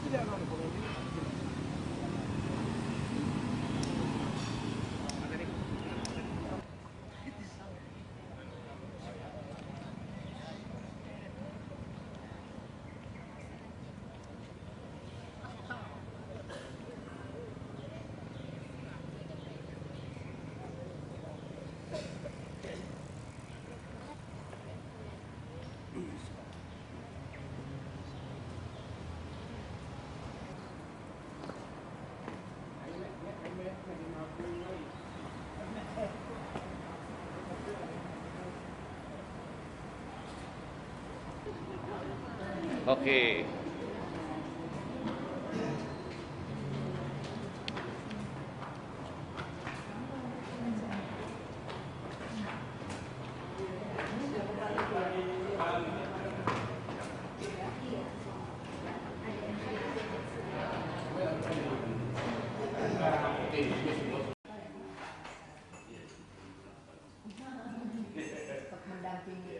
これ。Oke. Okay. mendampingi